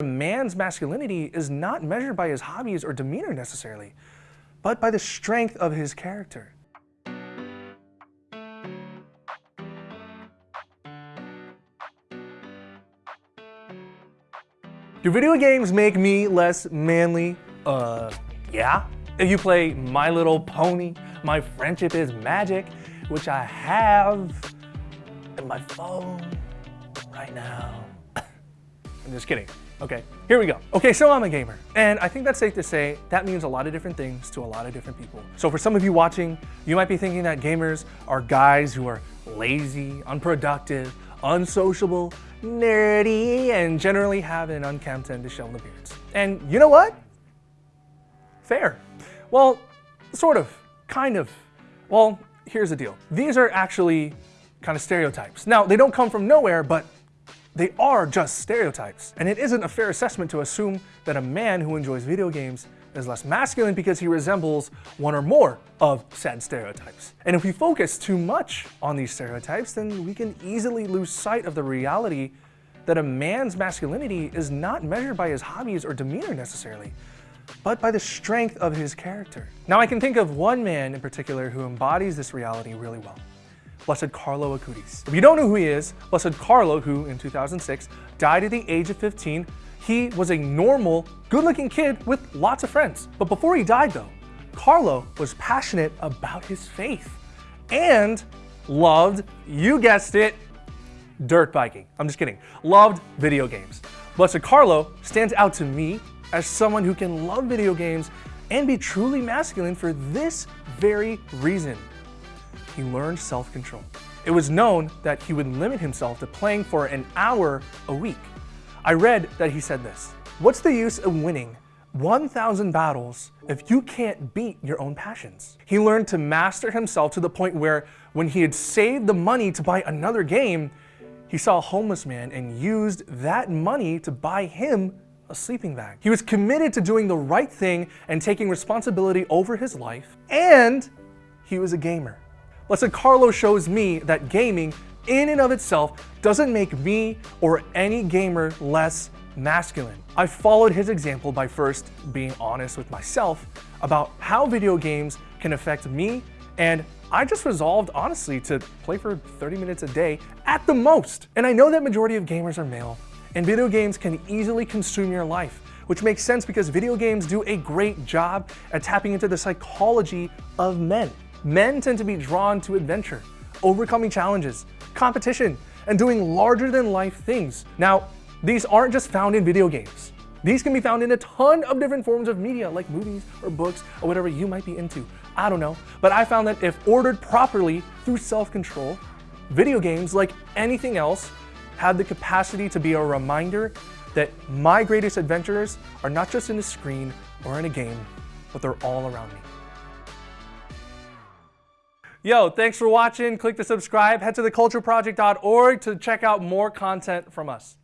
A man's masculinity is not measured by his hobbies or demeanor necessarily, but by the strength of his character. Do video games make me less manly? Uh, yeah. If you play My Little Pony, My Friendship is Magic, which I have in my phone right now. I'm just kidding. Okay, here we go. Okay, so I'm a gamer, and I think that's safe to say that means a lot of different things to a lot of different people. So for some of you watching, you might be thinking that gamers are guys who are lazy, unproductive, unsociable, nerdy, and generally have an unkempt and disheveled appearance. And you know what? Fair. Well, sort of, kind of. Well, here's the deal. These are actually kind of stereotypes. Now, they don't come from nowhere, but they are just stereotypes. And it isn't a fair assessment to assume that a man who enjoys video games is less masculine because he resembles one or more of said stereotypes. And if we focus too much on these stereotypes, then we can easily lose sight of the reality that a man's masculinity is not measured by his hobbies or demeanor necessarily, but by the strength of his character. Now I can think of one man in particular who embodies this reality really well. Blessed Carlo Acutis. If you don't know who he is, Blessed Carlo, who in 2006 died at the age of 15, he was a normal, good-looking kid with lots of friends. But before he died though, Carlo was passionate about his faith and loved, you guessed it, dirt biking. I'm just kidding. Loved video games. Blessed Carlo stands out to me as someone who can love video games and be truly masculine for this very reason. He learned self-control. It was known that he would limit himself to playing for an hour a week. I read that he said this, what's the use of winning 1,000 battles if you can't beat your own passions? He learned to master himself to the point where when he had saved the money to buy another game, he saw a homeless man and used that money to buy him a sleeping bag. He was committed to doing the right thing and taking responsibility over his life, and he was a gamer. Blessed Carlo shows me that gaming in and of itself doesn't make me or any gamer less masculine. I followed his example by first being honest with myself about how video games can affect me and I just resolved honestly to play for 30 minutes a day at the most. And I know that majority of gamers are male and video games can easily consume your life, which makes sense because video games do a great job at tapping into the psychology of men. Men tend to be drawn to adventure, overcoming challenges, competition, and doing larger than life things. Now, these aren't just found in video games. These can be found in a ton of different forms of media like movies or books or whatever you might be into. I don't know, but I found that if ordered properly through self-control, video games, like anything else, have the capacity to be a reminder that my greatest adventures are not just in a screen or in a game, but they're all around me. Yo, thanks for watching. Click the subscribe. Head to thecultureproject.org to check out more content from us.